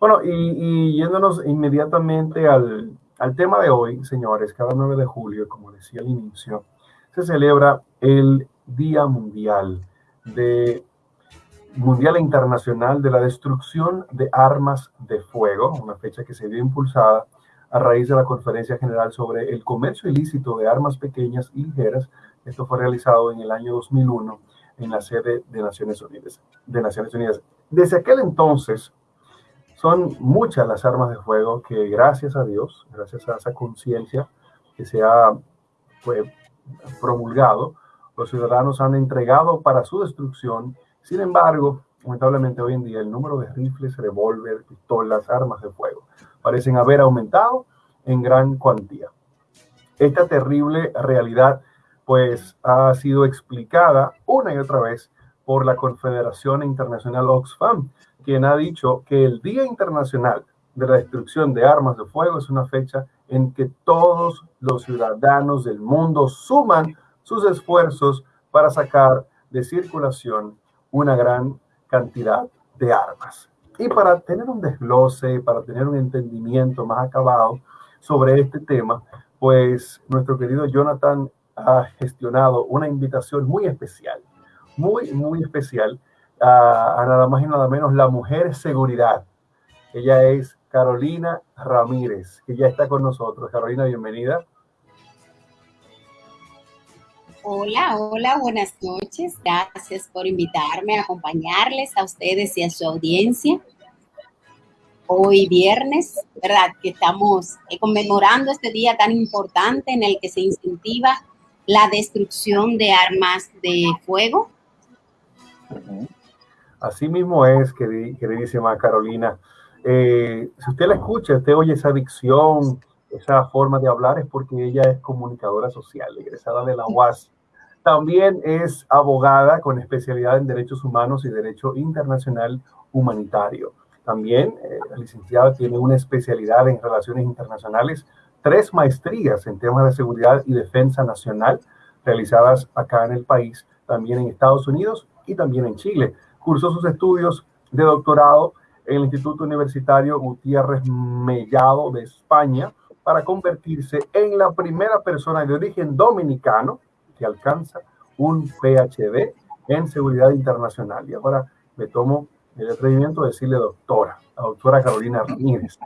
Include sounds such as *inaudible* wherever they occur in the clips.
Bueno, y, yéndonos inmediatamente al, al, tema de hoy, señores, cada 9 de julio, como decía al inicio, se celebra el Día Mundial de Mundial Internacional de la Destrucción de Armas de Fuego, una fecha que se vio impulsada a raíz de la Conferencia General sobre el Comercio Ilícito de Armas Pequeñas y Ligeras. Esto fue realizado en el año 2001 en la sede de Naciones. De Naciones Unidas. Desde aquel entonces, son muchas las armas de fuego que gracias a Dios, gracias a esa conciencia que se ha promulgado, los ciudadanos han entregado para su destrucción. Sin embargo, lamentablemente hoy en día el número de rifles, revólver, pistolas, armas de fuego parecen haber aumentado en gran cuantía. Esta terrible realidad pues ha sido explicada una y otra vez por la Confederación Internacional Oxfam, quien ha dicho que el Día Internacional de la Destrucción de Armas de Fuego es una fecha en que todos los ciudadanos del mundo suman sus esfuerzos para sacar de circulación una gran cantidad de armas. Y para tener un desglose, para tener un entendimiento más acabado sobre este tema, pues nuestro querido Jonathan ha gestionado una invitación muy especial, muy, muy especial a, nada más y nada menos la mujer seguridad. Ella es Carolina Ramírez, que ya está con nosotros. Carolina, bienvenida. Hola, hola, buenas noches. Gracias por invitarme a acompañarles a ustedes y a su audiencia. Hoy viernes, ¿verdad? Que estamos eh, conmemorando este día tan importante en el que se incentiva la destrucción de armas de fuego. Así mismo es, queridísima Carolina. Eh, si usted la escucha, usted oye esa dicción, esa forma de hablar, es porque ella es comunicadora social, egresada de la UAS. También es abogada con especialidad en derechos humanos y derecho internacional humanitario. También eh, la licenciada tiene una especialidad en relaciones internacionales, tres maestrías en temas de seguridad y defensa nacional realizadas acá en el país, también en Estados Unidos y también en Chile cursó sus estudios de doctorado en el Instituto Universitario Gutiérrez Mellado de España para convertirse en la primera persona de origen dominicano que alcanza un PhD en seguridad internacional. Y ahora me tomo el atrevimiento de decirle doctora, la doctora Carolina Ramírez,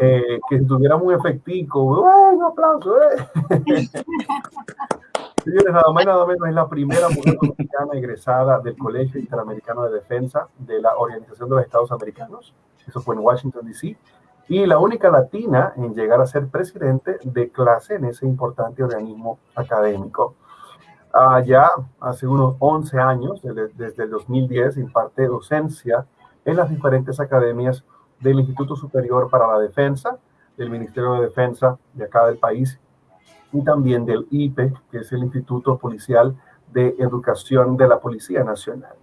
eh, que si tuviéramos un efectico, un aplauso, eh. *laughs* Señores, nada más y nada menos es la primera mujer dominicana egresada del Colegio Interamericano de Defensa de la Organización de los Estados Americanos. Eso fue en Washington, D.C. Y la única latina en llegar a ser presidente de clase en ese importante organismo académico. Allá, hace unos 11 años, desde el 2010, imparte docencia en las diferentes academias del Instituto Superior para la Defensa, del Ministerio de Defensa de acá del país y también del IPE, que es el Instituto Policial de Educación de la Policía Nacional,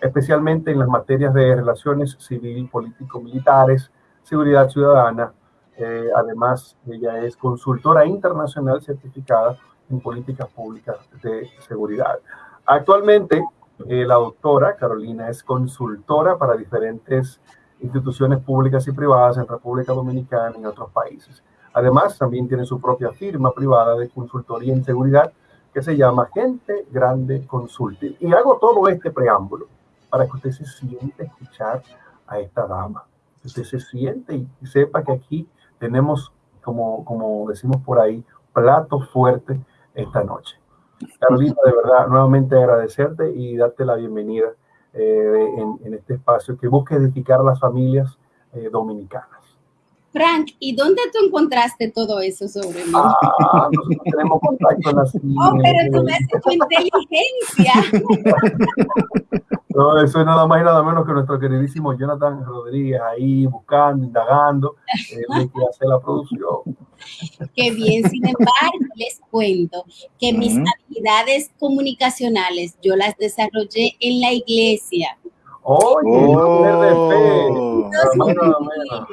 especialmente en las materias de relaciones civil, político-militares, seguridad ciudadana. Eh, además, ella es consultora internacional certificada en políticas públicas de seguridad. Actualmente, eh, la doctora Carolina es consultora para diferentes instituciones públicas y privadas en República Dominicana y en otros países. Además, también tiene su propia firma privada de consultoría en seguridad que se llama Gente Grande Consulting. Y hago todo este preámbulo para que usted se siente escuchar a esta dama. Usted se siente y sepa que aquí tenemos, como, como decimos por ahí, plato fuerte esta noche. Carolina, de verdad, nuevamente agradecerte y darte la bienvenida eh, en, este espacio que busca edificar las familias eh, dominicanas. Frank, ¿y dónde tú encontraste todo eso sobre mí? Ah, tenemos contacto en la Oh, pero tú ves tu inteligencia. *laughs* No, eso es nada más y nada menos que nuestro queridísimo Jonathan Rodríguez ahí buscando, indagando, eh, que hace la producción. Qué bien, sin embargo, les cuento que mis habilidades comunicacionales yo las desarrollé en la iglesia. Oye, oh. no de fe. No,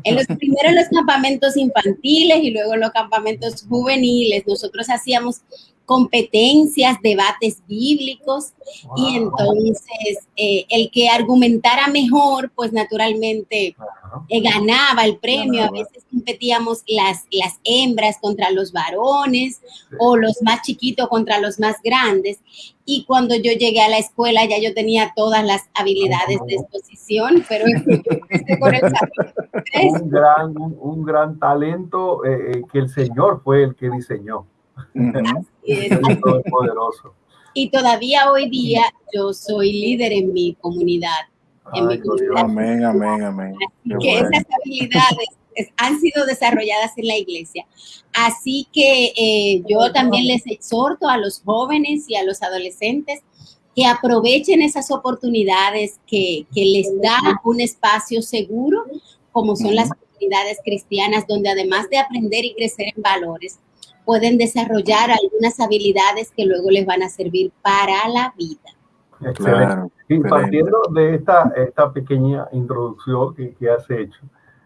*laughs* en los primeros los campamentos infantiles y luego los campamentos juveniles, nosotros hacíamos competencias, debates bíblicos y entonces eh, el que argumentara mejor, pues naturalmente eh, ganaba el premio. A veces competíamos las, las hembras contra los varones o los más chiquitos contra los más grandes. Y cuando yo llegué a la escuela ya yo tenía todas las habilidades de exposición, pero *laughs* un, gran, un, gran talento eh, que el Señor fue el que diseñó. *laughs* poderoso. Y todavía hoy día yo soy líder en mi comunidad. en mi comunidad. Amén, amén, amén. que esas habilidades han sido desarrolladas en la iglesia. Así que eh, yo también les exhorto a los jóvenes y a los adolescentes que aprovechen esas oportunidades que, que les da un espacio seguro, como son las comunidades cristianas, donde además de aprender y crecer en valores, pueden desarrollar algunas habilidades que luego les van a servir para la vida. Excelente. y partiendo de esta, esta pequeña introducción que, que has hecho,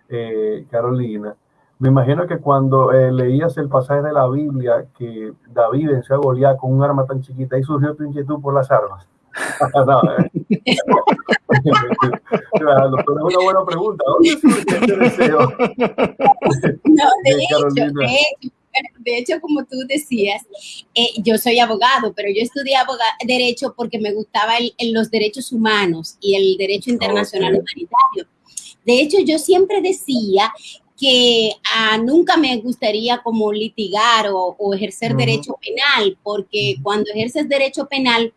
eh, Carolina, me imagino que cuando eh, leías el pasaje de la Biblia que David venció a Goliat con un arma tan chiquita, y surgió tu inquietud por las armas. *laughs* no, eh. *laughs* claro, es una buena pregunta. ¿Dónde surge este deseo? *laughs* No, de, hecho, de hecho, de hecho, como tú decías, eh, yo soy abogado, pero yo estudié derecho porque me gustaba los derechos humanos y el derecho internacional humanitario. De hecho, yo siempre decía que ah, nunca me gustaría como litigar o, ejercer derecho penal, porque cuando ejerces derecho penal,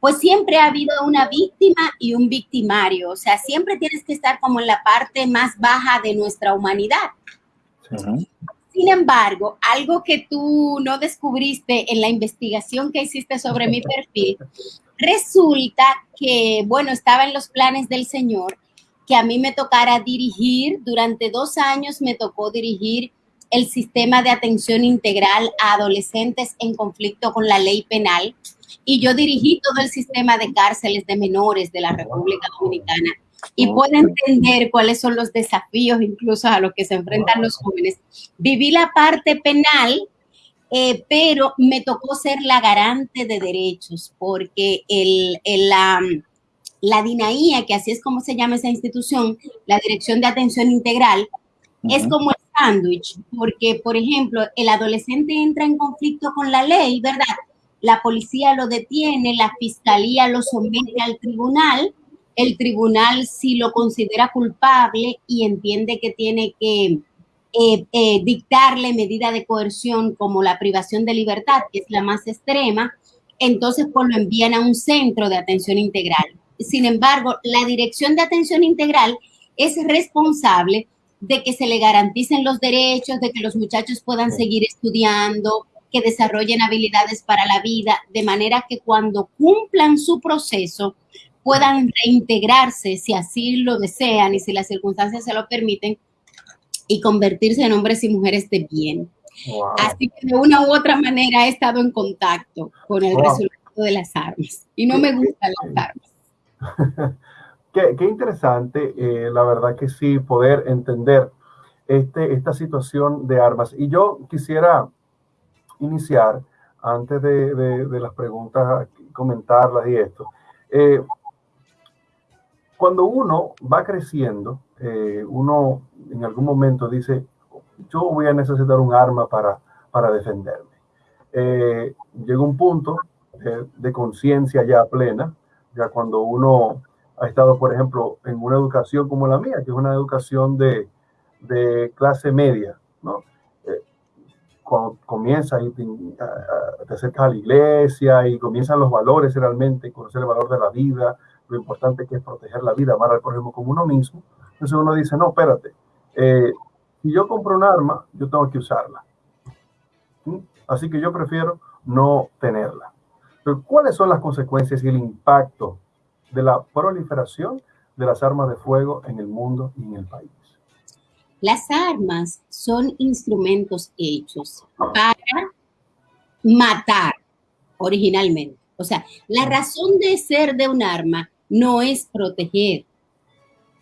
pues siempre ha habido una víctima y un victimario, o sea, siempre tienes que estar como en la parte más baja de nuestra humanidad. Sin embargo, algo que tú no descubriste en la investigación que hiciste sobre mi perfil, resulta que, bueno, estaba en los planes del Señor que a mí me tocara dirigir, durante dos años me tocó dirigir el sistema de atención integral a adolescentes en conflicto con la ley penal. Y yo dirigí todo el sistema de cárceles de menores de la República Dominicana y puedo entender cuáles son los desafíos incluso a los que se enfrentan los jóvenes. Viví la parte penal, eh, pero me tocó ser la garante de derechos porque el, la, la DINAIA, que así es como se llama esa institución, la Dirección de Atención Integral, es como el sándwich, porque, por ejemplo, el adolescente entra en conflicto con la ley, ¿verdad? La policía lo detiene, la fiscalía lo somete al tribunal, el tribunal si lo considera culpable y entiende que tiene que eh, eh, dictarle medida de coerción como la privación de libertad, que es la más extrema, entonces pues lo envían a un centro de atención integral. Sin embargo, la dirección de atención integral es responsable de que se le garanticen los derechos, de que los muchachos puedan seguir estudiando, que desarrollen habilidades para la vida, de manera que cuando cumplan su proceso puedan reintegrarse si así lo desean y si las circunstancias se lo permiten y convertirse en hombres y mujeres de bien. Así que de una u otra manera he estado en contacto con el resultado de las armas y no me gustan las armas. *laughs* qué, interesante, eh, la verdad que sí, poder entender este, esta situación de armas. Y yo quisiera iniciar, antes de, de las preguntas, comentarlas y esto. Eh, cuando uno va creciendo, eh, uno en algún momento dice, yo voy a necesitar un arma para, para defenderme. Eh, llega un punto de conciencia ya plena, ya cuando uno ha estado, por ejemplo, en una educación como la mía, que es una educación de, de clase media, ¿no? Eh, cuando comienza y te, te, acercas a la iglesia y comienzan los valores realmente, conocer el valor de la vida, lo importante que es proteger la vida, amar al prójimo como uno mismo. Entonces uno dice, no, espérate, eh, si yo compro un arma, yo tengo que usarla. Así que yo prefiero no tenerla. Pero ¿cuáles son las consecuencias y el impacto de la proliferación de las armas de fuego en el mundo y en el país? Las armas son instrumentos hechos para matar originalmente. O sea, la razón de ser de un arma no es proteger,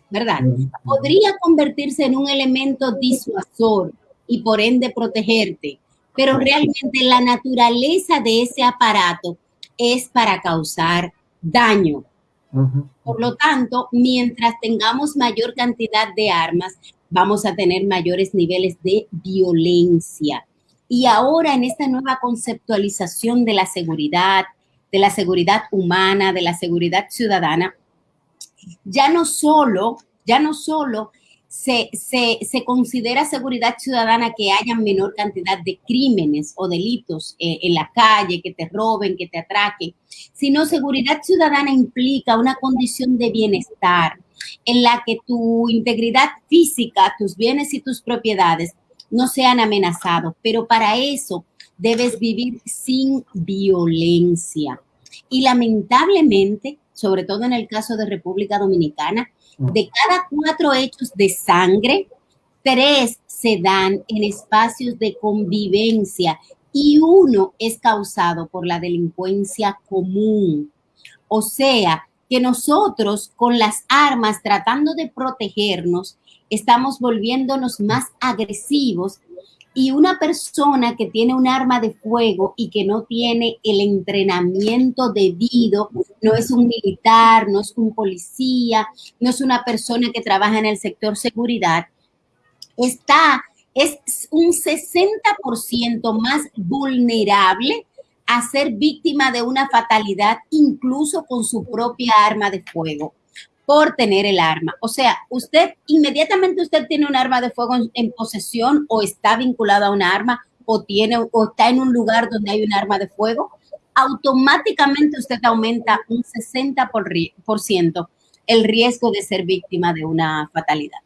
¿verdad? Podría convertirse en un elemento disuasor y por ende protegerte, pero realmente la naturaleza de ese aparato es para causar daño. Por lo tanto, mientras tengamos mayor cantidad de armas, vamos a tener mayores niveles de violencia. Y ahora en esta nueva conceptualización de la seguridad, de la seguridad humana, de la seguridad ciudadana, ya no solo, ya no solo se, considera seguridad ciudadana que haya menor cantidad de crímenes o delitos eh, en la calle, que te roben, que te atraquen, sino seguridad ciudadana implica una condición de bienestar en la que tu integridad física, tus bienes y tus propiedades no sean amenazados, pero para eso debes vivir sin violencia. Y lamentablemente, sobre todo en el caso de República Dominicana, mm. de cada cuatro hechos de sangre, tres se dan en espacios de convivencia y uno es causado por la delincuencia común. O sea, que nosotros con las armas tratando de protegernos, estamos volviéndonos más agresivos y una persona que tiene un arma de fuego y que no tiene el entrenamiento debido, no es un militar, no es un policía, no es una persona que trabaja en el sector seguridad, está, es un 60% más vulnerable a ser víctima de una fatalidad incluso con su propia arma de fuego por tener el arma. O sea, usted inmediatamente usted tiene un arma de fuego en, posesión o está vinculado a un arma o tiene o está en un lugar donde hay un arma de fuego, automáticamente usted aumenta un 60% el riesgo de ser víctima de una fatalidad.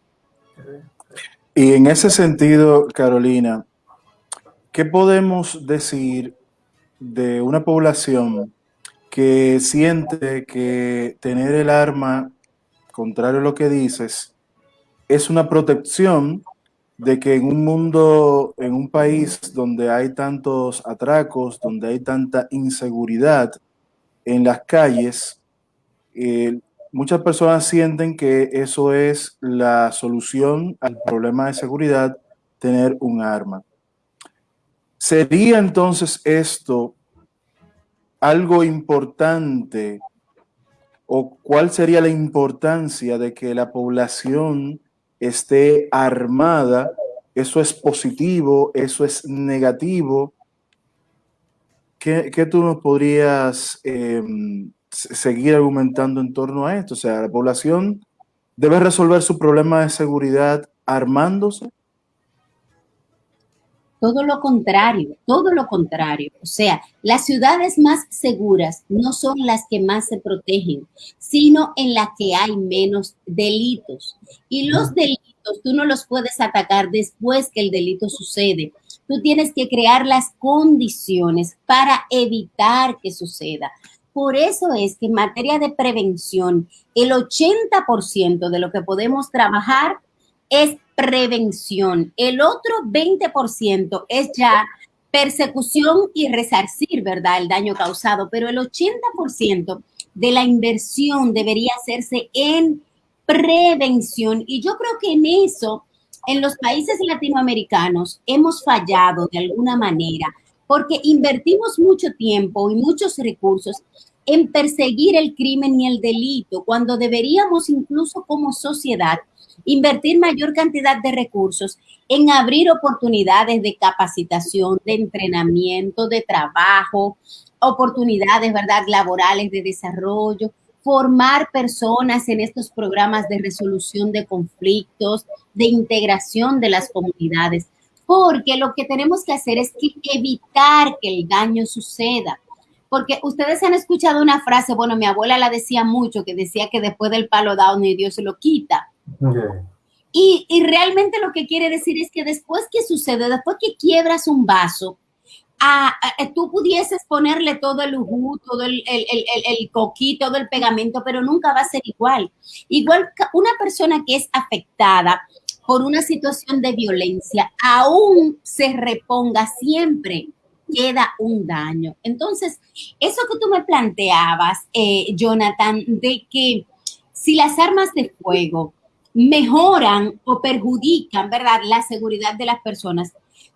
Y en ese sentido, Carolina, ¿qué podemos decir de una población que siente que tener el arma contrario a lo que dices, es una protección de que en un mundo, en un país donde hay tantos atracos, donde hay tanta inseguridad en las calles, eh, muchas personas sienten que eso es la solución al problema de seguridad, tener un arma. ¿Sería entonces esto algo importante o cuál sería la importancia de que la población esté armada, eso es positivo, eso es negativo. ¿Qué, tú nos podrías em, seguir argumentando en torno a esto? O sea, la población debe resolver su problema de seguridad armándose. Todo lo contrario, todo lo contrario. O sea, las ciudades más seguras no son las que más se protegen, sino en las que hay menos delitos. Y los delitos tú no los puedes atacar después que el delito sucede. Tú tienes que crear las condiciones para evitar que suceda. Por eso es que en materia de prevención, el 80% de lo que podemos trabajar es prevención. El otro 20% es ya persecución y resarcir, ¿verdad? El daño causado, pero el 80% de la inversión debería hacerse en prevención. Y yo creo que en eso, en los países latinoamericanos, hemos fallado de alguna manera, porque invertimos mucho tiempo y muchos recursos en perseguir el crimen y el delito, cuando deberíamos incluso como sociedad invertir mayor cantidad de recursos en abrir oportunidades de capacitación, de entrenamiento, de trabajo, oportunidades, ¿verdad?, laborales de desarrollo, formar personas en estos programas de resolución de conflictos, de integración de las comunidades, porque lo que tenemos que hacer es evitar que el daño suceda. Porque ustedes han escuchado una frase, bueno, mi abuela la decía mucho, que decía que después del palo dado ni Dios se lo quita. Y, realmente lo que quiere decir es que después que sucede, después que quiebras un vaso, tú pudieses ponerle todo el ujú, todo el, el, el, coquí, todo el pegamento, pero nunca va a ser igual. Igual una persona que es afectada por una situación de violencia, aún se reponga siempre, queda un daño. Entonces, eso que tú me planteabas, eh, Jonathan, de que si las armas de fuego mejoran o perjudican, ¿verdad?, la seguridad de las personas.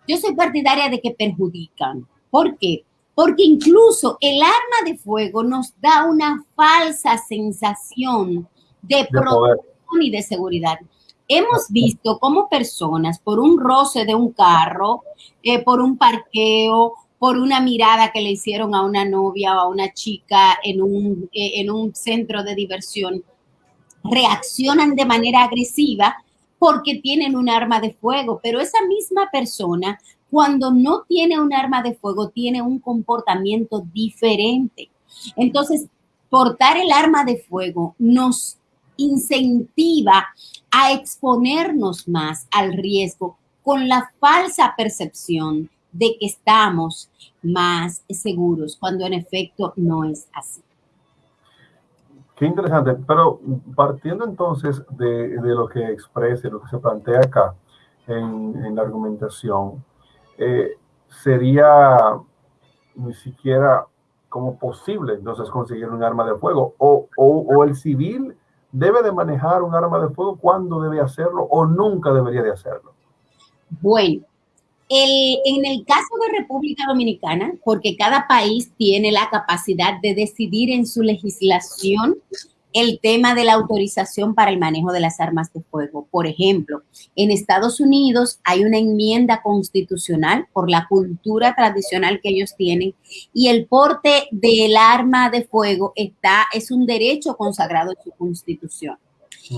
Yo soy partidaria de que perjudican. ¿Por qué? Porque incluso el arma de fuego nos da una falsa sensación de, protección y de seguridad. Hemos visto cómo personas, por un roce de un carro, eh, por un parqueo, por una mirada que le hicieron a una novia o a una chica en un, eh, en un centro de diversión, reaccionan de manera agresiva porque tienen un arma de fuego, pero esa misma persona, cuando no tiene un arma de fuego, tiene un comportamiento diferente. Entonces, portar el arma de fuego nos incentiva a exponernos más al riesgo con la falsa percepción de que estamos más seguros, cuando en efecto no es así. Qué interesante, pero partiendo entonces de, lo que expresa, lo que se plantea acá en, la argumentación, eh, sería ni siquiera como posible entonces conseguir un arma de fuego o, o el civil debe de manejar un arma de fuego, cuándo debe hacerlo o nunca debería de hacerlo. Bueno, en el caso de República Dominicana, porque cada país tiene la capacidad de decidir en su legislación el tema de la autorización para el manejo de las armas de fuego. Por ejemplo, en Estados Unidos hay una enmienda constitucional por la cultura tradicional que ellos tienen y el porte del arma de fuego está, es un derecho consagrado en su constitución.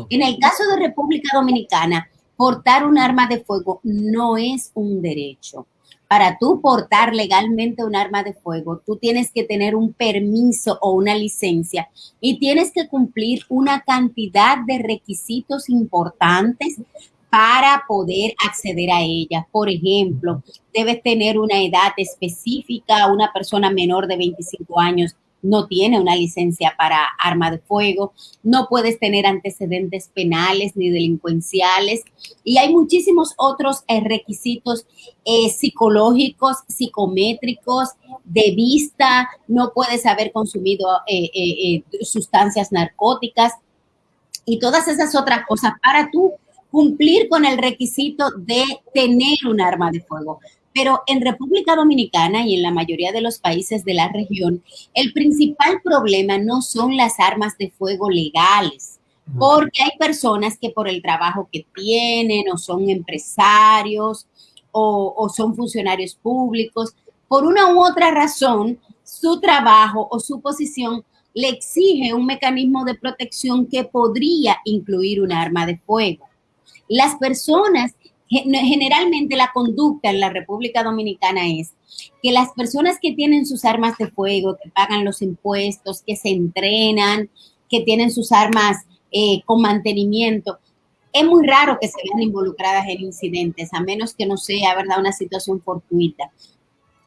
En el caso de República Dominicana, portar un arma de fuego no es un derecho. Para tú portar legalmente un arma de fuego, tú tienes que tener un permiso o una licencia y tienes que cumplir una cantidad de requisitos importantes para poder acceder a ella. Por ejemplo, debes tener una edad específica, una persona menor de 25 años no tiene una licencia para arma de fuego, no puedes tener antecedentes penales ni delincuenciales y hay muchísimos otros eh, requisitos eh, psicológicos, psicométricos, de vista, no puedes haber consumido eh, sustancias narcóticas y todas esas otras cosas para tú cumplir con el requisito de tener un arma de fuego. Pero en República Dominicana y en la mayoría de los países de la región, el principal problema no son las armas de fuego legales, porque hay personas que por el trabajo que tienen o son empresarios o, son funcionarios públicos, por una u otra razón, su trabajo o su posición le exige un mecanismo de protección que podría incluir un arma de fuego. Las personas generalmente la conducta en la República Dominicana es que las personas que tienen sus armas de fuego, que pagan los impuestos, que se entrenan, que tienen sus armas eh, con mantenimiento, es muy raro que se vean involucradas en incidentes, a menos que no sea, ¿verdad?, una situación fortuita.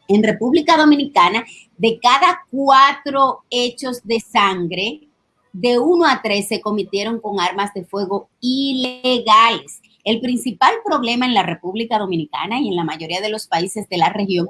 En República Dominicana, de cada cuatro hechos de sangre, de uno a tres se cometieron con armas de fuego ilegales. El principal problema en la República Dominicana y en la mayoría de los países de la región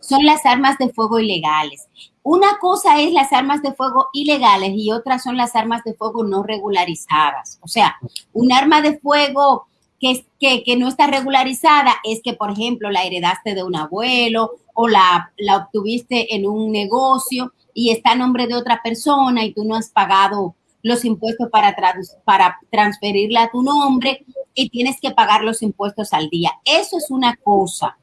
son las armas de fuego ilegales. Una cosa es las armas de fuego ilegales y otra son las armas de fuego no regularizadas. O sea, un arma de fuego que, que, no está regularizada es que, por ejemplo, la heredaste de un abuelo o la, la obtuviste en un negocio y está a nombre de otra persona y tú no has pagado los impuestos para, para transferirla a tu nombre y tienes que pagar los impuestos al día. Eso es una cosa,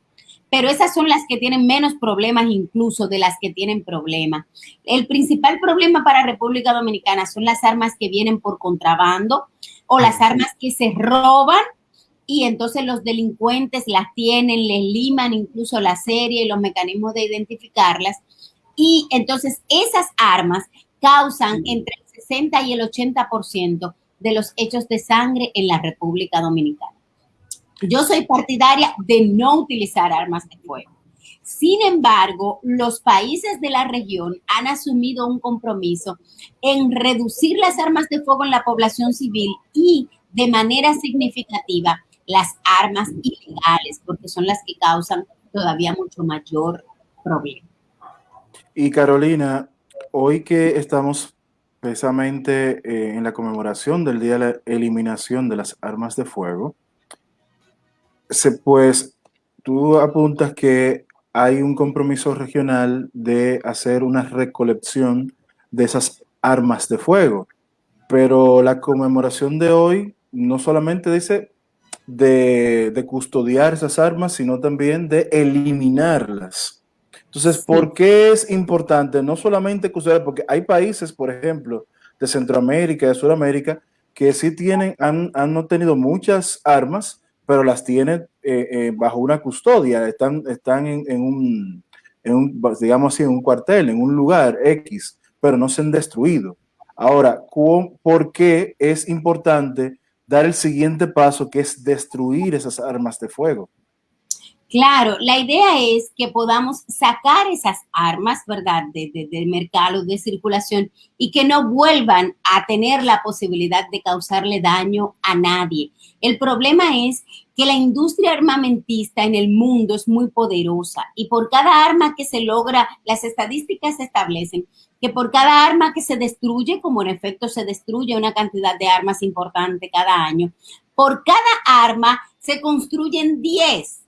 pero esas son las que tienen menos problemas incluso de las que tienen problemas. El principal problema para República Dominicana son las armas que vienen por contrabando o las armas que se roban y entonces los delincuentes las tienen, les liman incluso la serie y los mecanismos de identificarlas. Y entonces esas armas causan entre 60 y el 80% de los hechos de sangre en la República Dominicana. Yo soy partidaria de no utilizar armas de fuego. Sin embargo, los países de la región han asumido un compromiso en reducir las armas de fuego en la población civil y de manera significativa las armas ilegales, porque son las que causan todavía mucho mayor problema. Y Carolina, hoy que estamos precisamente eh, en la conmemoración del Día de la Eliminación de las Armas de Fuego, se, pues tú apuntas que hay un compromiso regional de hacer una recolección de esas armas de fuego, pero la conmemoración de hoy no solamente dice de, custodiar esas armas, sino también de eliminarlas. Entonces, ¿por qué es importante no solamente custodiar? Porque hay países, por ejemplo, de Centroamérica, de Sudamérica, que sí tienen, han, han obtenido muchas armas, pero las tienen eh, eh, bajo una custodia, están, están en, un, en, un, digamos así, en un cuartel, en un lugar X, pero no se han destruido. Ahora, ¿por qué es importante dar el siguiente paso, que es destruir esas armas de fuego? Claro, la idea es que podamos sacar esas armas, ¿verdad?, de, de, mercado, de circulación y que no vuelvan a tener la posibilidad de causarle daño a nadie. El problema es que la industria armamentista en el mundo es muy poderosa y por cada arma que se logra, las estadísticas establecen que por cada arma que se destruye, como en efecto se destruye una cantidad de armas importante cada año, por cada arma se construyen 10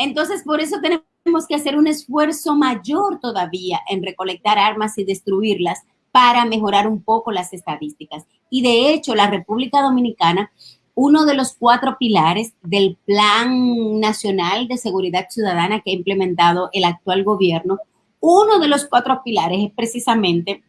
entonces, por eso tenemos que hacer un esfuerzo mayor todavía en recolectar armas y destruirlas para mejorar un poco las estadísticas. Y de hecho, la República Dominicana, uno de los cuatro pilares del Plan Nacional de Seguridad Ciudadana que ha implementado el actual gobierno, uno de los cuatro pilares es precisamente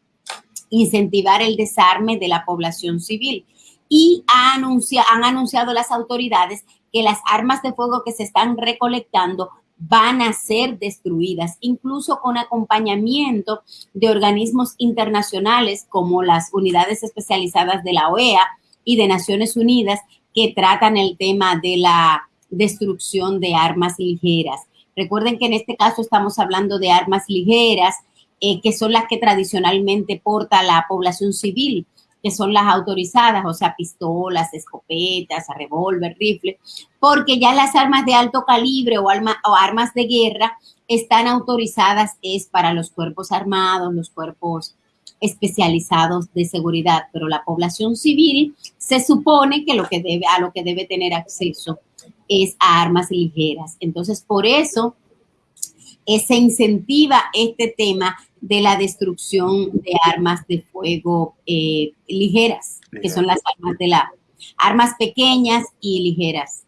incentivar el desarme de la población civil. Y han anunciado las autoridades que las armas de fuego que se están recolectando van a ser destruidas, incluso con acompañamiento de organismos internacionales como las unidades especializadas de la OEA y de Naciones Unidas que tratan el tema de la destrucción de armas ligeras. Recuerden que en este caso estamos hablando de armas ligeras, eh, que son las que tradicionalmente porta la población civil, que son las autorizadas, o sea, pistolas, escopetas, revólver, rifle, porque ya las armas de alto calibre o, armas de guerra están autorizadas es para los cuerpos armados, los cuerpos especializados de seguridad, pero la población civil se supone que lo que debe a lo que debe tener acceso es a armas ligeras. Entonces, por eso se incentiva este tema de la destrucción de armas de fuego eh, ligeras, que son las armas de la armas pequeñas y ligeras.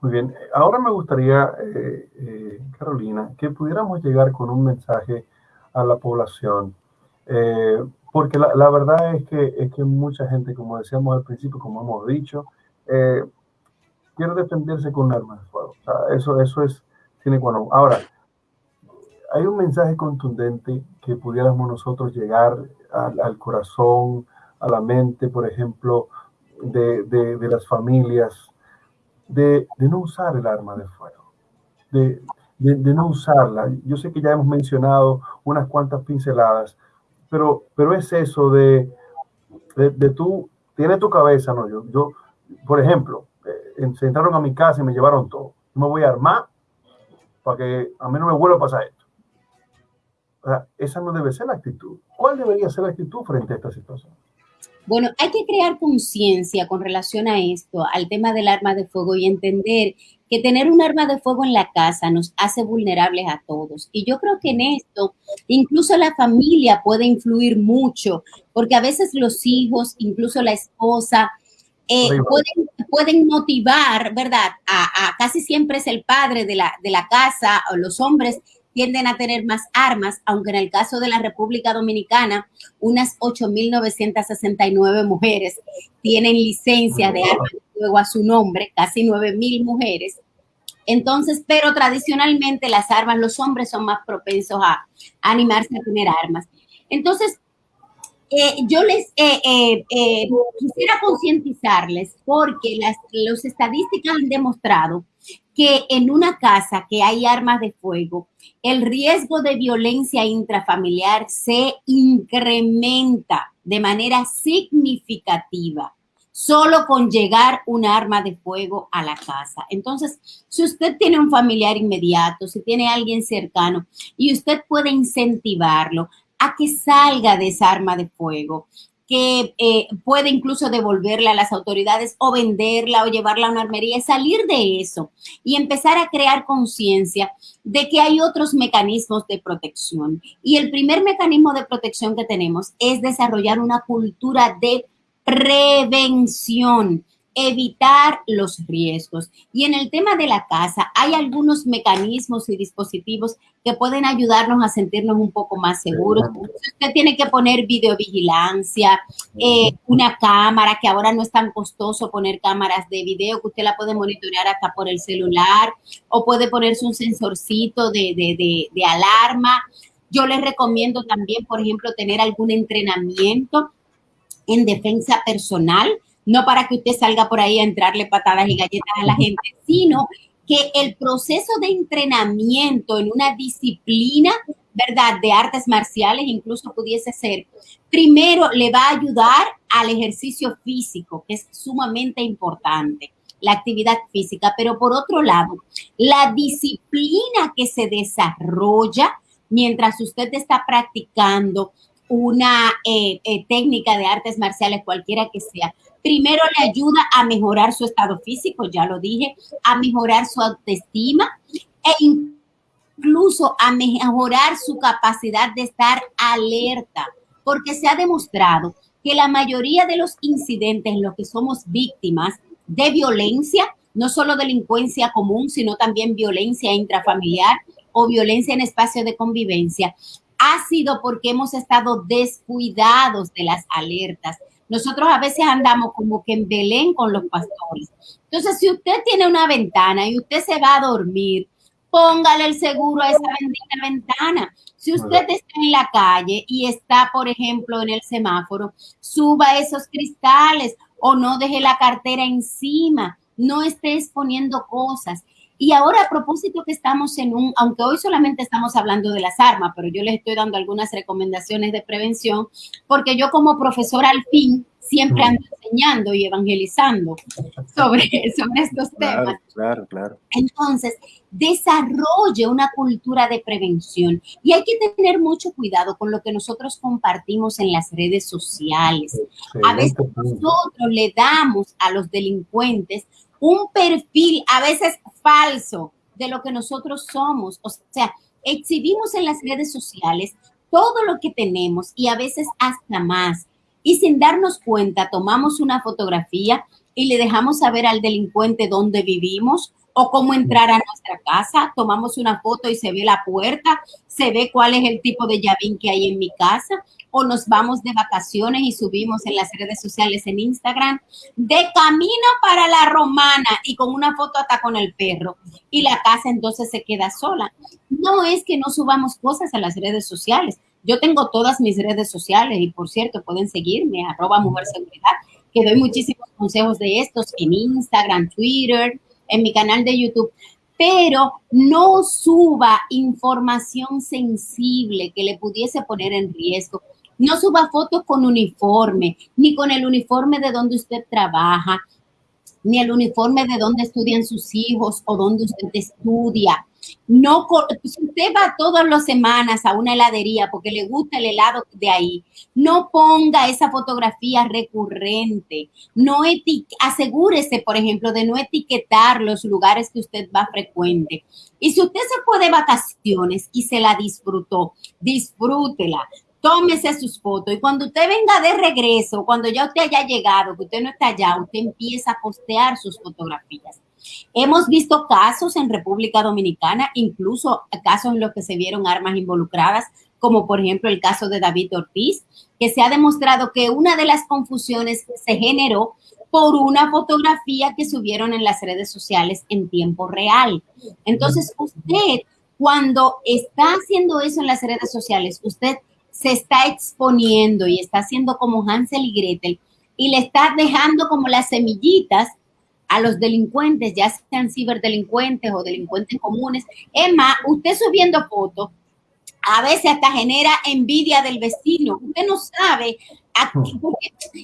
Muy bien, ahora me gustaría, eh, eh, Carolina, que pudiéramos llegar con un mensaje a la población, porque la, verdad es que, es que mucha gente, como decíamos al principio, como hemos dicho, quiere defenderse con armas de fuego. eso, eso es, tiene bueno. Ahora, hay un mensaje contundente que pudiéramos nosotros llegar al, corazón, a la mente, por ejemplo, de, las familias, de, no usar el arma de fuego, de, no usarla. Yo sé que ya hemos mencionado unas cuantas pinceladas, pero, pero es eso de, de, tú, tiene tu cabeza, ¿no? Yo, yo por ejemplo, eh, se entraron a mi casa y me llevaron todo. me voy a armar para que a mí no me vuelva a pasar esto esa no debe ser la actitud. ¿Cuál debería ser la actitud frente a esta situación? Bueno, hay que crear conciencia con relación a esto, al tema del arma de fuego y entender que tener un arma de fuego en la casa nos hace vulnerables a todos. Y yo creo que en esto incluso la familia puede influir mucho, porque a veces los hijos, incluso la esposa, eh, pueden, motivar, ¿verdad? A, casi siempre es el padre de la, de la casa o los hombres tienden a tener más armas, aunque en el caso de la República Dominicana, unas 8.969 mujeres tienen licencia de armas de fuego a su nombre, casi 9.000 mujeres. Entonces, pero tradicionalmente las armas, los hombres son más propensos a, animarse a tener armas. Entonces, eh, yo les eh, eh, quisiera concientizarles porque las los estadísticas han demostrado que en una casa que hay armas de fuego, el riesgo de violencia intrafamiliar se incrementa de manera significativa solo con llegar un arma de fuego a la casa. Entonces, si usted tiene un familiar inmediato, si tiene alguien cercano y usted puede incentivarlo a que salga de esa arma de fuego, que eh, puede incluso devolverla a las autoridades o venderla o llevarla a una armería, salir de eso y empezar a crear conciencia de que hay otros mecanismos de protección. Y el primer mecanismo de protección que tenemos es desarrollar una cultura de prevención evitar los riesgos. Y en el tema de la casa, hay algunos mecanismos y dispositivos que pueden ayudarnos a sentirnos un poco más seguros. Usted tiene que poner videovigilancia, eh, una cámara, que ahora no es tan costoso poner cámaras de video, que usted la puede monitorear hasta por el celular, o puede ponerse un sensorcito de, de, de alarma. Yo les recomiendo también, por ejemplo, tener algún entrenamiento en defensa personal no para que usted salga por ahí a entrarle patadas y galletas a la gente, sino que el proceso de entrenamiento en una disciplina, ¿verdad?, de artes marciales incluso pudiese ser, primero le va a ayudar al ejercicio físico, que es sumamente importante, la actividad física, pero por otro lado, la disciplina que se desarrolla mientras usted está practicando una eh, eh, técnica de artes marciales, cualquiera que sea, primero le ayuda a mejorar su estado físico, ya lo dije, a mejorar su autoestima e incluso a mejorar su capacidad de estar alerta, porque se ha demostrado que la mayoría de los incidentes en los que somos víctimas de violencia, no solo delincuencia común, sino también violencia intrafamiliar o violencia en espacio de convivencia, ha sido porque hemos estado descuidados de las alertas, nosotros a veces andamos como que en Belén con los pastores. Entonces, si usted tiene una ventana y usted se va a dormir, póngale el seguro a esa bendita ventana. Si usted está en la calle y está, por ejemplo, en el semáforo, suba esos cristales o no deje la cartera encima, no esté exponiendo cosas. Y ahora a propósito que estamos en un, aunque hoy solamente estamos hablando de las armas, pero yo les estoy dando algunas recomendaciones de prevención, porque yo como profesora al fin siempre ando enseñando y evangelizando sobre, *laughs* sobre estos temas. Claro, claro. Entonces, desarrolle una cultura de prevención y hay que tener mucho cuidado con lo que nosotros compartimos en las redes sociales. A veces nosotros le damos a los delincuentes un perfil a veces falso de lo que nosotros somos. O sea, exhibimos en las redes sociales todo lo que tenemos y a veces hasta más. Y sin darnos cuenta, tomamos una fotografía y le dejamos saber al delincuente dónde vivimos o cómo entrar a nuestra casa. Tomamos una foto y se ve la puerta, se ve cuál es el tipo de llavín que hay en mi casa o nos vamos de vacaciones y subimos en las redes sociales en Instagram de camino para la romana y con una foto hasta con el perro y la casa entonces se queda sola. No es que no subamos cosas a las redes sociales. Yo tengo todas mis redes sociales y por cierto pueden seguirme arroba mujer seguridad que doy muchísimos consejos de estos en Instagram, Twitter, en mi canal de YouTube pero no suba información sensible que le pudiese poner en riesgo. No suba fotos con uniforme, ni con el uniforme de donde usted trabaja, ni el uniforme de donde estudian sus hijos o donde usted estudia. No, si usted va todas las semanas a una heladería porque le gusta el helado de ahí, no ponga esa fotografía recurrente. No asegúrese, por ejemplo, de no etiquetar los lugares que usted va frecuente. Y si usted se fue de vacaciones y se la disfrutó, disfrútela tómese sus fotos y cuando usted venga de regreso, cuando ya usted haya llegado, que usted no está allá, usted empieza a postear sus fotografías. Hemos visto casos en República Dominicana, incluso casos en los que se vieron armas involucradas, como por ejemplo el caso de David Ortiz, que se ha demostrado que una de las confusiones se generó por una fotografía que subieron en las redes sociales en tiempo real. Entonces, usted, cuando está haciendo eso en las redes sociales, usted se está exponiendo y está haciendo como Hansel y Gretel y le está dejando como las semillitas a los delincuentes, ya sean ciberdelincuentes o delincuentes comunes. Es más, usted subiendo fotos, a veces hasta genera envidia del vecino. Usted no sabe,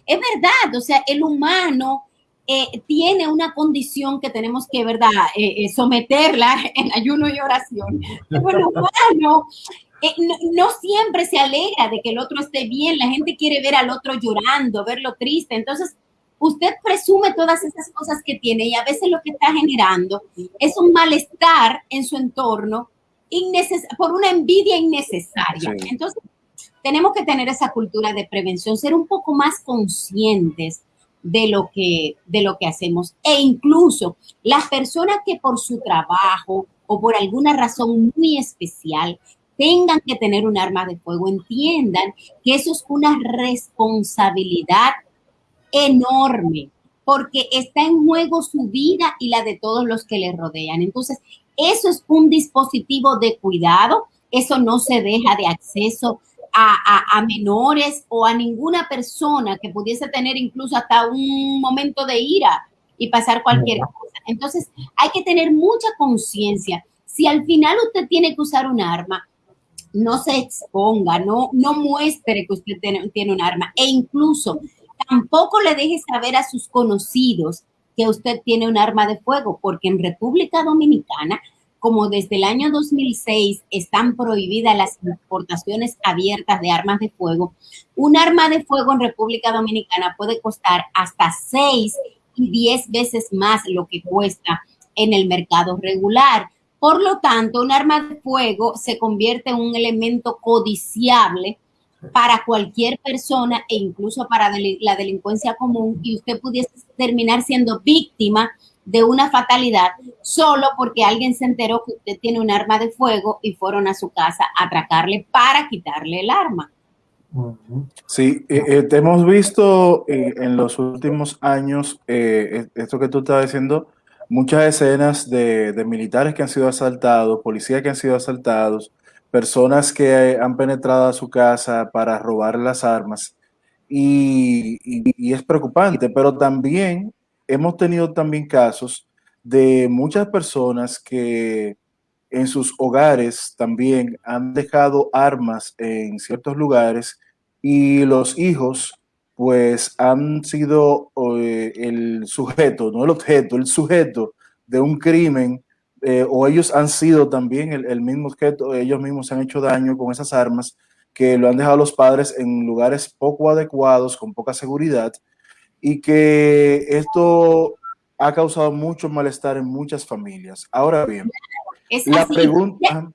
es verdad, o sea, el humano eh, tiene una condición que tenemos que, ¿verdad?, eh, eh, someterla *laughs* en ayuno y oración. el humano eh, no, siempre se alegra de que el otro esté bien, la gente quiere ver al otro llorando, verlo triste, entonces usted presume todas esas cosas que tiene y a veces lo que está generando es un malestar en su entorno por una envidia innecesaria. Entonces, tenemos que tener esa cultura de prevención, ser un poco más conscientes de lo que, de lo que hacemos. E incluso las personas que por su trabajo o por alguna razón muy especial tengan que tener un arma de fuego, entiendan que eso es una responsabilidad enorme, porque está en juego su vida y la de todos los que le rodean. Entonces, eso es un dispositivo de cuidado, eso no se deja de acceso a, menores o a ninguna persona que pudiese tener incluso hasta un momento de ira y pasar cualquier cosa. Entonces, hay que tener mucha conciencia. Si al final usted tiene que usar un arma, no se exponga, no, no muestre que usted tiene, un arma e incluso tampoco le deje saber a sus conocidos que usted tiene un arma de fuego, porque en República Dominicana como desde el año 2006 están prohibidas las importaciones abiertas de armas de fuego, un arma de fuego en República Dominicana puede costar hasta 6 y 10 veces más lo que cuesta en el mercado regular. Por lo tanto, un arma de fuego se convierte en un elemento codiciable para cualquier persona e incluso para la delincuencia común y usted pudiese terminar siendo víctima de una fatalidad solo porque alguien se enteró que usted tiene un arma de fuego y fueron a su casa a atracarle para quitarle el arma. Sí, eh, eh, hemos visto eh, en los últimos años, esto que tú estás diciendo, muchas escenas de, militares que han sido asaltados, policías que han sido asaltados, personas que han penetrado a su casa para robar las armas. y es preocupante, pero también hemos tenido también casos de muchas personas que en sus hogares también han dejado armas en ciertos lugares y los hijos pues han sido eh, el sujeto, no el objeto, el sujeto de un crimen eh, o ellos han sido también el, el, mismo objeto, ellos mismos se han hecho daño con esas armas que lo han dejado los padres en lugares poco adecuados, con poca seguridad y que esto ha causado mucho malestar en muchas familias. Ahora bien, la pregunta...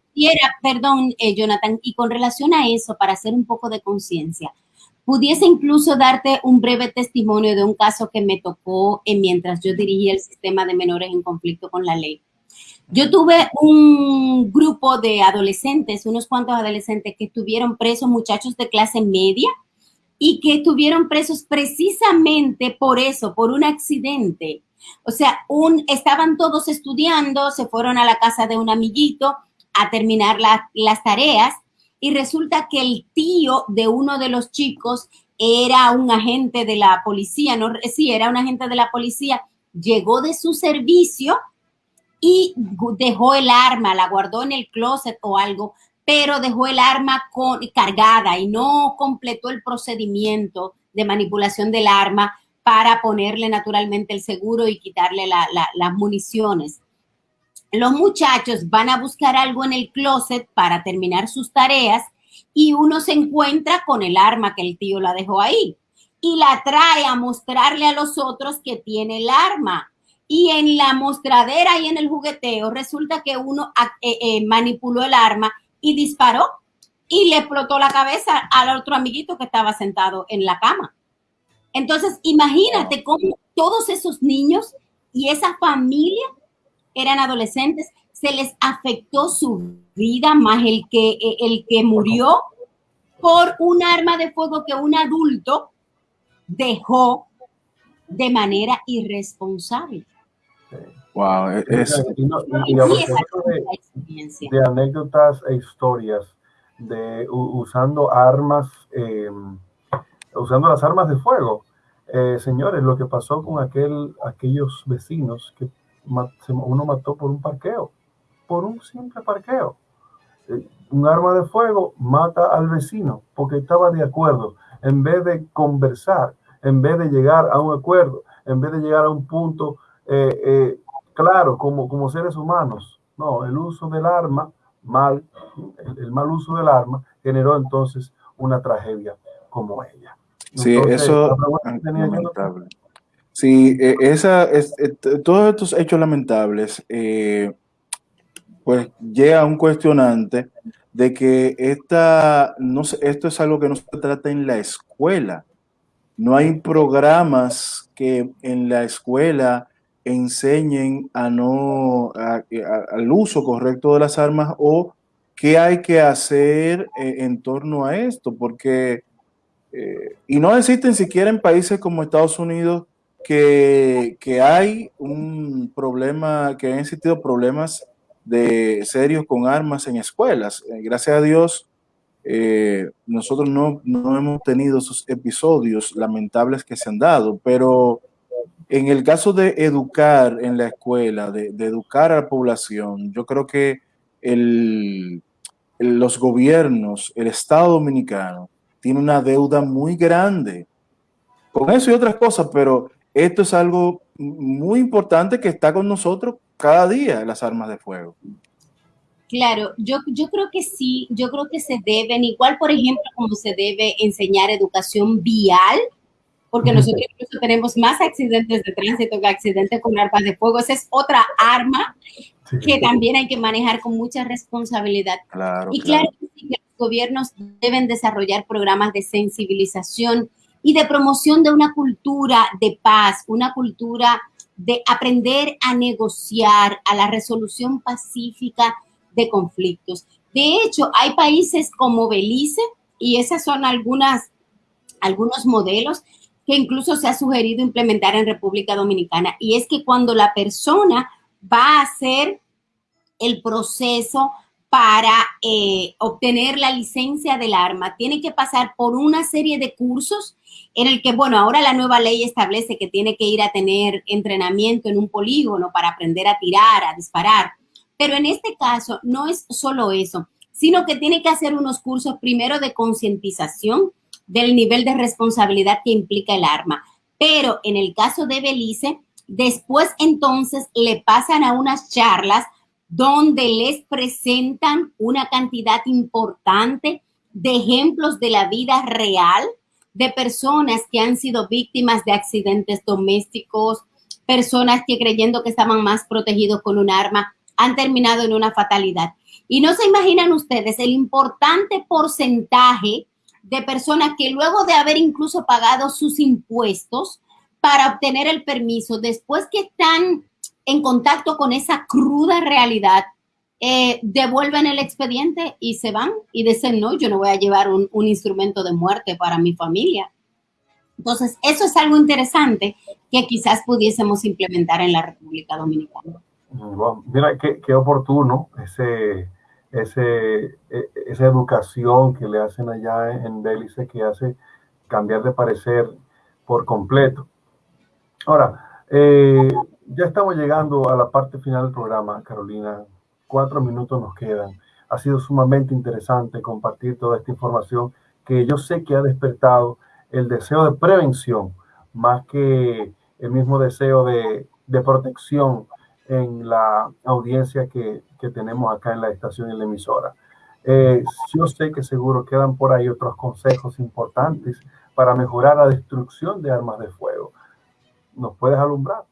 perdón, eh, Jonathan, y con relación a eso, para hacer un poco de conciencia, pudiese incluso darte un breve testimonio de un caso que me tocó en mientras yo dirigía el sistema de menores en conflicto con la ley. Yo tuve un grupo de adolescentes, unos cuantos adolescentes que estuvieron presos, muchachos de clase media, y que estuvieron presos precisamente por eso, por un accidente. O sea, un, estaban todos estudiando, se fueron a la casa de un amiguito a terminar las tareas y resulta que el tío de uno de los chicos era un agente de la policía, no, sí, era un agente de la policía, llegó de su servicio y dejó el arma, la guardó en el closet o algo, pero dejó el arma con, cargada y no completó el procedimiento de manipulación del arma para ponerle naturalmente el seguro y quitarle las municiones. Los muchachos van a buscar algo en el closet para terminar sus tareas y uno se encuentra con el arma que el tío la dejó ahí y la trae a mostrarle a los otros que tiene el arma. Y en la mostradera y en el jugueteo resulta que uno eh, eh, manipuló el arma y disparó y le explotó la cabeza al otro amiguito que estaba sentado en la cama. Entonces, imagínate cómo todos esos niños y esa familia eran adolescentes, se les afectó su vida más el que, el que murió por un arma de fuego que un adulto dejó de manera irresponsable. Wow, e-, es, y, de, anécdotas e historias de usando armas, em, usando las armas de fuego. Eh, señores, lo que pasó con aquel, aquellos vecinos que uno mató por un parqueo, por un simple parqueo. Eh, un arma de fuego mata al vecino porque estaba de acuerdo. En vez de conversar, en vez de llegar a un acuerdo, en vez de llegar a un punto eh, claro, como, como seres humanos. No, el uso del arma mal, el, mal uso del arma generó entonces una tragedia como ella. Sí, eso es lamentable. Sí, e, esa, es, e, todos estos hechos lamentables, eh, pues llega a un cuestionante de que esta, no, esto es algo que no se trata en la escuela. No hay programas que en la escuela enseñen a no, al uso correcto de las armas o qué hay que hacer eh, en torno a esto, porque, eh, y no existen siquiera en países como Estados Unidos que, hay un problema, que han existido problemas de serios con armas en escuelas. Eh, gracias a Dios, nosotros no, no, hemos tenido esos episodios lamentables que se han dado, pero en el caso de educar en la escuela, de, educar a la población, yo creo que los gobiernos, el Estado dominicano, tiene una deuda muy grande con eso y otras cosas, pero esto es algo muy importante que está con nosotros cada día, las armas de fuego. Claro, yo, yo creo que sí, yo creo que se deben, igual por ejemplo como se debe enseñar educación vial, porque nosotros incluso tenemos más accidentes de tránsito que accidentes con armas de fuego. Esa es otra arma que también hay que manejar con mucha responsabilidad. y claro, que los gobiernos deben desarrollar programas de sensibilización y de promoción de una cultura de paz, una cultura de aprender a negociar, a la resolución pacífica de conflictos. De hecho, hay países como Belice, y esas son algunas, algunos modelos que incluso se ha sugerido implementar en República Dominicana, y es que cuando la persona va a hacer el proceso para eh, obtener la licencia del arma, tiene que pasar por una serie de cursos en el que, bueno, ahora la nueva ley establece que tiene que ir a tener entrenamiento en un polígono para aprender a tirar, a disparar. Pero en este caso no es solo eso, sino que tiene que hacer unos cursos primero de concientización, del nivel de responsabilidad que implica el arma. Pero en el caso de Belice, después entonces le pasan a unas charlas donde les presentan una cantidad importante de ejemplos de la vida real de personas que han sido víctimas de accidentes domésticos, personas que creyendo que estaban más protegidos con un arma han terminado en una fatalidad. Y no se imaginan ustedes el importante porcentaje de personas que luego de haber incluso pagado sus impuestos para obtener el permiso, después que están en contacto con esa cruda realidad, eh, devuelven el expediente y se van y dicen, no, yo no voy a llevar un, instrumento de muerte para mi familia. Entonces, eso es algo interesante que quizás pudiésemos implementar en la República Dominicana. mira, qué, qué oportuno ese, ese, e, esa educación que le hacen allá en Bélice que hace cambiar de parecer por completo. Ahora, eh, ya estamos llegando a la parte final del programa, Carolina. Cuatro minutos nos quedan. Ha sido sumamente interesante compartir toda esta información que yo sé que ha despertado el deseo de prevención más que el mismo deseo de, de protección en la audiencia que, que, tenemos acá en la estación y la emisora. Eh, yo sé que seguro quedan por ahí otros consejos importantes para mejorar la destrucción de armas de fuego. ¿Nos puedes alumbrar?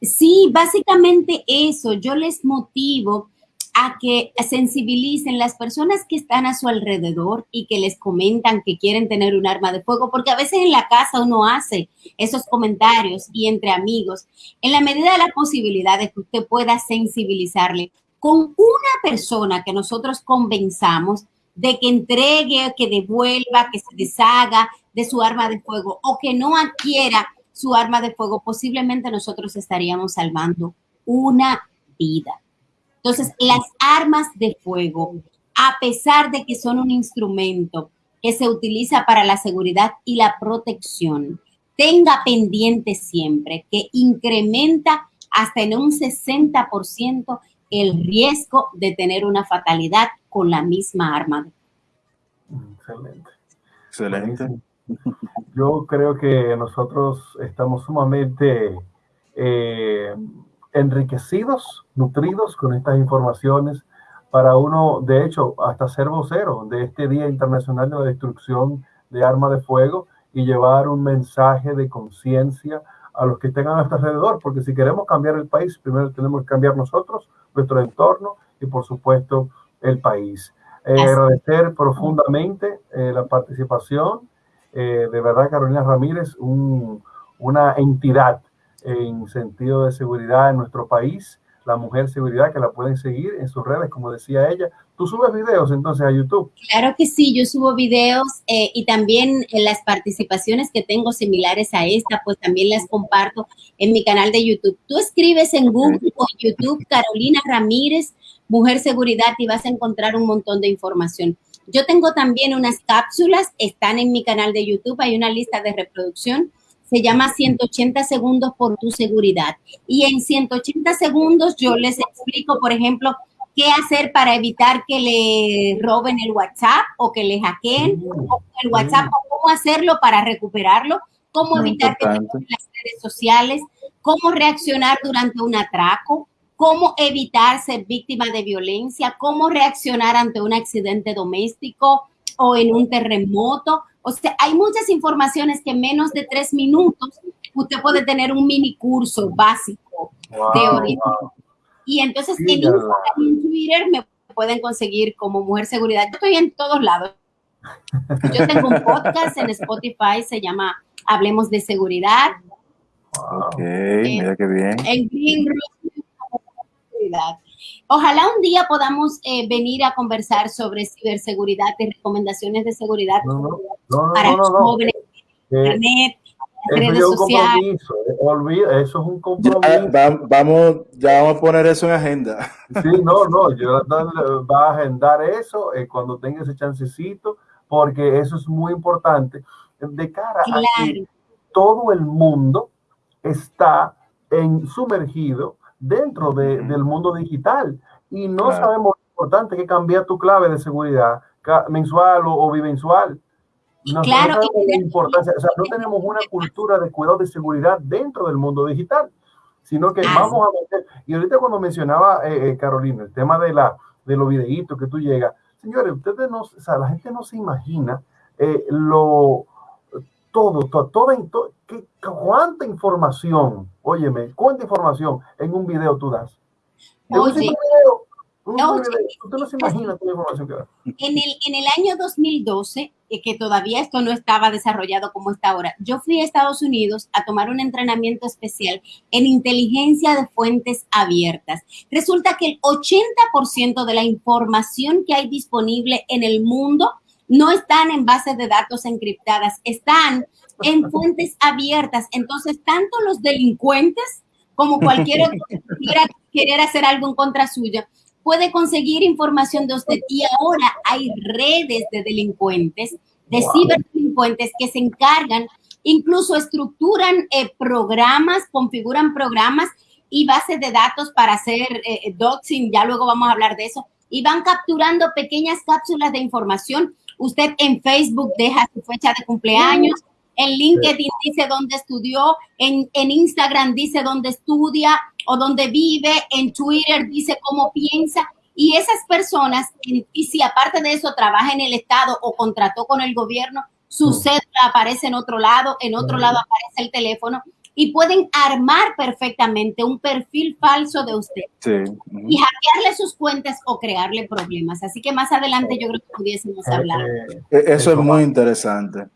Sí, básicamente eso. Yo les motivo a que sensibilicen las personas que están a su alrededor y que les comentan que quieren tener un arma de fuego, porque a veces en la casa uno hace esos comentarios y entre amigos, en la medida de la posibilidad de que usted pueda sensibilizarle con una persona que nosotros convenzamos de que entregue, que devuelva, que se deshaga de su arma de fuego o que no adquiera su arma de fuego, posiblemente nosotros estaríamos salvando una vida. Entonces, las armas de fuego, a pesar de que son un instrumento que se utiliza para la seguridad y la protección, tenga pendiente siempre que incrementa hasta en un 60% el riesgo de tener una fatalidad con la misma arma. Excelente. Excelente. Yo creo que nosotros estamos sumamente eh, enriquecidos, nutridos con estas informaciones para uno, de hecho, hasta ser vocero de este Día Internacional de la Destrucción de Armas de Fuego y llevar un mensaje de conciencia a los que estén a nuestro alrededor, porque si queremos cambiar el país, primero tenemos que cambiar nosotros, nuestro entorno y por supuesto el país. Eh, agradecer profundamente eh, la participación. Eh, de verdad, Carolina Ramírez, una entidad en sentido de seguridad en nuestro país la Mujer Seguridad, que la pueden seguir en sus redes, como decía ella. ¿Tú subes videos entonces a YouTube? Claro que sí, yo subo videos eh, y también en las participaciones que tengo similares a esta, pues también las comparto en mi canal de YouTube. Tú escribes en Google o YouTube Carolina Ramírez, Mujer Seguridad y vas a encontrar un montón de información. Yo tengo también unas cápsulas, están en mi canal de YouTube, hay una lista de reproducción. Se llama 180 segundos por tu seguridad. Y en 180 segundos yo les explico, por ejemplo, qué hacer para evitar que le roben el WhatsApp o que le hackeen el WhatsApp o cómo hacerlo para recuperarlo, cómo evitar que tengan las redes sociales, cómo reaccionar durante un atraco, cómo evitar ser víctima de violencia, cómo reaccionar ante un accidente doméstico o en un terremoto. O sea, hay muchas informaciones que en menos de tres minutos usted puede tener un mini curso básico de Y entonces en Instagram y en Twitter me pueden conseguir como Mujer Seguridad. Yo estoy en todos lados. Yo tengo un podcast en Spotify, se llama Hablemos de Seguridad. Ok, mira qué bien. En Green Ojalá un día podamos eh, venir a conversar sobre ciberseguridad y recomendaciones de seguridad para los jóvenes, internet, redes sociales. Olvida, eso es un compromiso. Ya, vamos, ya vamos a poner eso en agenda. Sí, no, no, yo va a agendar eso eh, cuando tenga ese chancecito, porque eso es muy importante de cara a que todo el mundo está en, sumergido dentro del mundo digital. Y no sabemos lo importante que cambiar tu clave de seguridad mensual o, bimensual. No, claro, no, importancia, o sea, no tenemos una *laughs* cultura de cuidado de seguridad dentro del mundo digital, sino que vamos a meter, y ahorita cuando mencionaba eh, eh, Carolina el tema de, la, de los videitos que tú llegas, señores, ustedes no, o sea, la gente no se imagina eh, lo, todo, todo, todo, ¿cuánta información, óyeme, cuánta información en un video tú das? Oye, no, se imagina toda la información que da. En el, en el año 2012, eh, que todavía esto no estaba desarrollado como está ahora, yo fui a Estados Unidos a tomar un entrenamiento especial en inteligencia de fuentes abiertas. Resulta que el 80% de la información que hay disponible en el mundo no están en bases de datos encriptadas, están en *laughs* fuentes abiertas. Entonces, tanto los delincuentes como cualquier *laughs* otro que quiera querer hacer algo en contra suya, puede conseguir información de usted. Y ahora hay redes de delincuentes, de ciberdelincuentes que se encargan, incluso estructuran eh, programas, configuran programas y bases de datos para hacer eh, doxing, ya luego vamos a hablar de eso, y van capturando pequeñas cápsulas de información Usted en Facebook deja su fecha de cumpleaños, en LinkedIn dice dónde estudió, en, Instagram dice dónde estudia o dónde vive, en Twitter dice cómo piensa. Y esas personas, y si aparte de eso trabaja en el Estado o contrató con el gobierno, su mm. cédula aparece en otro lado, en otro lado aparece el teléfono y pueden armar perfectamente un perfil falso de usted y hackearle sus cuentas o crearle problemas. Así que más adelante yo creo que pudiésemos eh, hablar. Eh, eh, eso es muy interesante.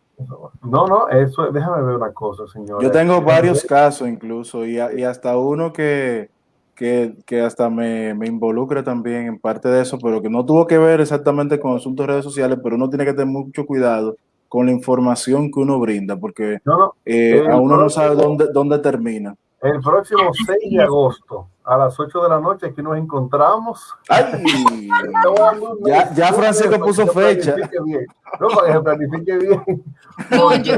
No, no, eso, déjame ver una cosa, señor. Yo tengo varios casos incluso y, y hasta uno que, que, que hasta me, me, involucra también en parte de eso, pero que no tuvo que ver exactamente con asuntos de redes sociales, pero uno tiene que tener mucho cuidado con la información que uno brinda, porque eh, a uno no sabe dónde, dónde termina. El próximo 6 de agosto, a las 8 de la noche, aquí nos encontramos. ¡Ay! *laughs* ya, ya Francisco puso fecha. No, para que se planifique bien. No, yo,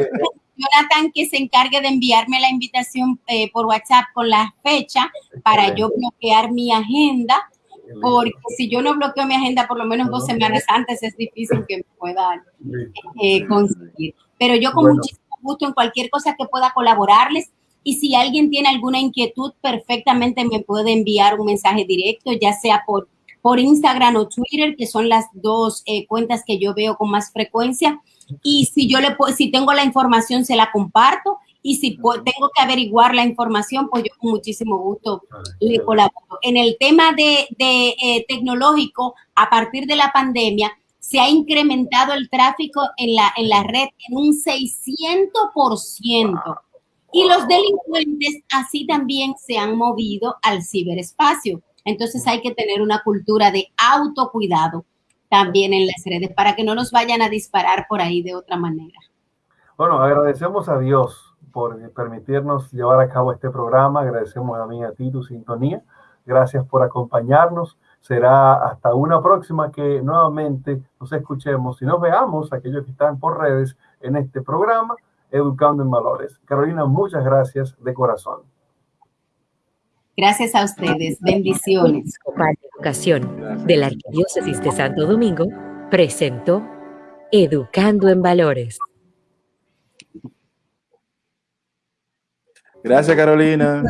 Jonathan que se encargue de enviarme la invitación eh, por WhatsApp con la fecha para yo bloquear mi agenda porque si yo no bloqueo mi agenda por lo menos dos semanas antes, es difícil que me pueda eh, conseguir. Pero yo con muchísimo gusto en cualquier cosa que pueda colaborarles. Y si alguien tiene alguna inquietud, perfectamente me puede enviar un mensaje directo, ya sea por, por Instagram o Twitter, que son las dos eh, cuentas que yo veo con más frecuencia. Y si yo le si tengo la información, se la comparto. Y si tengo que averiguar la información, pues yo con muchísimo gusto le colaboro. En el tema de, eh, tecnológico, a partir de la pandemia, se ha incrementado el tráfico en la, en la red en un 600%. Y los delincuentes así también se han movido al ciberespacio. Entonces hay que tener una cultura de autocuidado también en las redes para que no nos vayan a disparar por ahí de otra manera. Bueno, agradecemos a Dios por permitirnos llevar a cabo este programa. Agradecemos a mí a ti tu sintonía. Gracias por acompañarnos. Será hasta una próxima que nuevamente nos escuchemos y nos veamos, aquellos que están por redes, en este programa, Educando en Valores. Carolina, muchas gracias de corazón. Gracias a ustedes. Bendiciones. Educación de la Arquidiócesis de Santo Domingo presentó Educando en Valores. Gracias, Carolina.